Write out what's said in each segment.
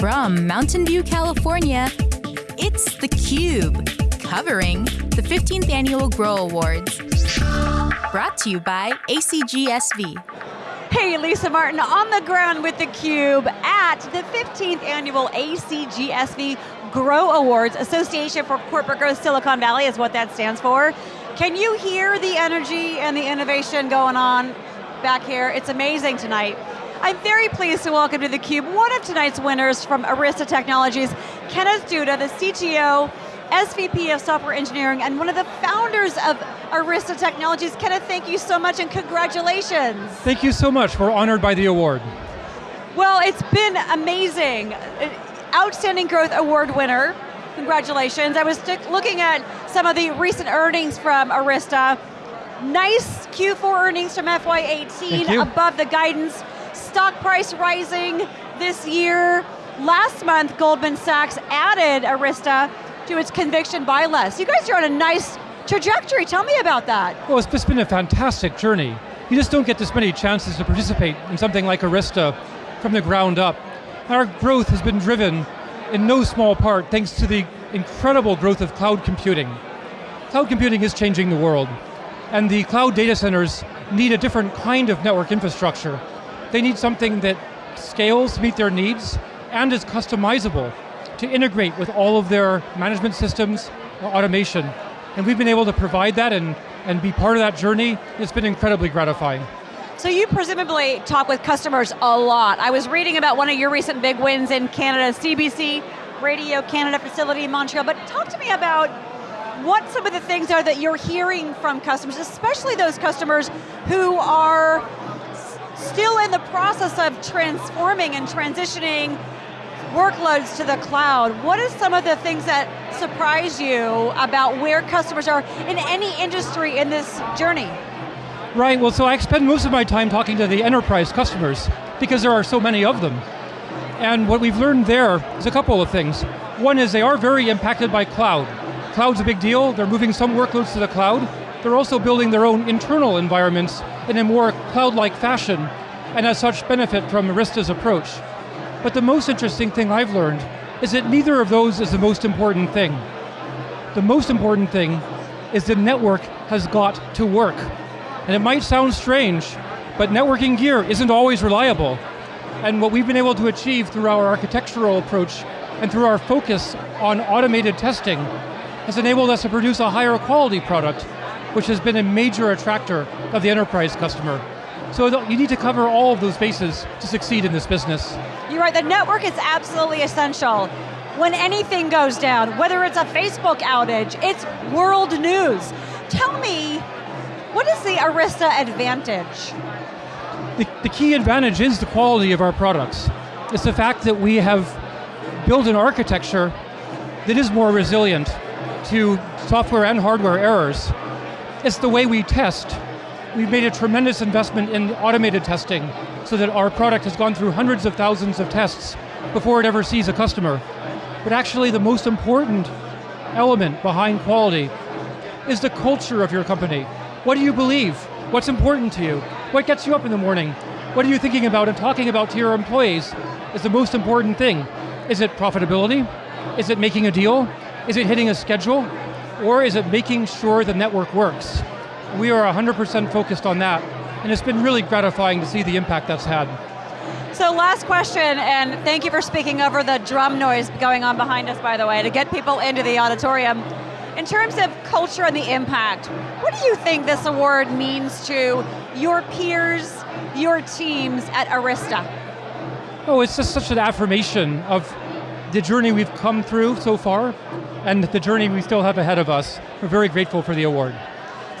From Mountain View, California, it's theCUBE, covering the 15th Annual Grow Awards. Brought to you by ACGSV. Hey, Lisa Martin on the ground with theCUBE at the 15th Annual ACGSV Grow Awards, Association for Corporate Growth Silicon Valley is what that stands for. Can you hear the energy and the innovation going on back here? It's amazing tonight. I'm very pleased to welcome to theCUBE one of tonight's winners from Arista Technologies, Kenneth Duda, the CTO, SVP of Software Engineering, and one of the founders of Arista Technologies. Kenneth, thank you so much and congratulations. Thank you so much, we're honored by the award. Well, it's been amazing. Uh, outstanding Growth Award winner, congratulations. I was looking at some of the recent earnings from Arista. Nice Q4 earnings from FY18, above the guidance stock price rising this year. Last month, Goldman Sachs added Arista to its conviction buy list. You guys are on a nice trajectory, tell me about that. Well, it's just been a fantastic journey. You just don't get this many chances to participate in something like Arista from the ground up. Our growth has been driven in no small part thanks to the incredible growth of cloud computing. Cloud computing is changing the world, and the cloud data centers need a different kind of network infrastructure they need something that scales to meet their needs and is customizable to integrate with all of their management systems, automation. And we've been able to provide that and, and be part of that journey. It's been incredibly gratifying. So you presumably talk with customers a lot. I was reading about one of your recent big wins in Canada, CBC Radio Canada facility in Montreal, but talk to me about what some of the things are that you're hearing from customers, especially those customers who are still in the process of transforming and transitioning workloads to the cloud. What are some of the things that surprise you about where customers are in any industry in this journey? Right, well so I spend most of my time talking to the enterprise customers because there are so many of them. And what we've learned there is a couple of things. One is they are very impacted by cloud. Cloud's a big deal, they're moving some workloads to the cloud, they're also building their own internal environments in a more cloud-like fashion, and as such benefit from Arista's approach. But the most interesting thing I've learned is that neither of those is the most important thing. The most important thing is the network has got to work. And it might sound strange, but networking gear isn't always reliable. And what we've been able to achieve through our architectural approach and through our focus on automated testing has enabled us to produce a higher quality product which has been a major attractor of the enterprise customer. So you need to cover all of those bases to succeed in this business. You're right, the network is absolutely essential. When anything goes down, whether it's a Facebook outage, it's world news. Tell me, what is the Arista advantage? The, the key advantage is the quality of our products. It's the fact that we have built an architecture that is more resilient to software and hardware errors it's the way we test. We've made a tremendous investment in automated testing so that our product has gone through hundreds of thousands of tests before it ever sees a customer. But actually the most important element behind quality is the culture of your company. What do you believe? What's important to you? What gets you up in the morning? What are you thinking about and talking about to your employees is the most important thing. Is it profitability? Is it making a deal? Is it hitting a schedule? Or is it making sure the network works? We are 100% focused on that, and it's been really gratifying to see the impact that's had. So last question, and thank you for speaking over the drum noise going on behind us, by the way, to get people into the auditorium. In terms of culture and the impact, what do you think this award means to your peers, your teams at Arista? Oh, it's just such an affirmation of the journey we've come through so far, and the journey we still have ahead of us. We're very grateful for the award.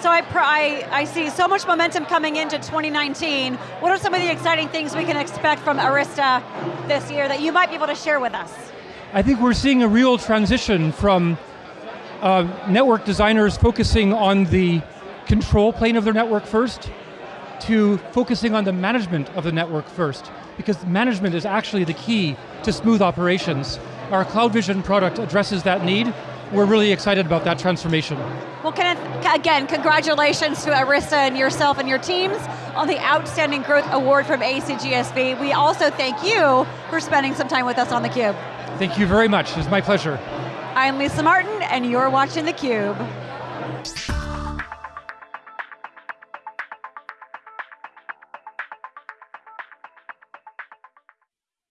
So I, I, I, see so much momentum coming into 2019. What are some of the exciting things we can expect from Arista this year that you might be able to share with us? I think we're seeing a real transition from uh, network designers focusing on the control plane of their network first, to focusing on the management of the network first, because management is actually the key to smooth operations. Our CloudVision product addresses that need, we're really excited about that transformation. Well, Kenneth, again, congratulations to Arista and yourself and your teams on the Outstanding Growth Award from ACGSV. We also thank you for spending some time with us on theCUBE. Thank you very much, it's my pleasure. I'm Lisa Martin, and you're watching theCUBE.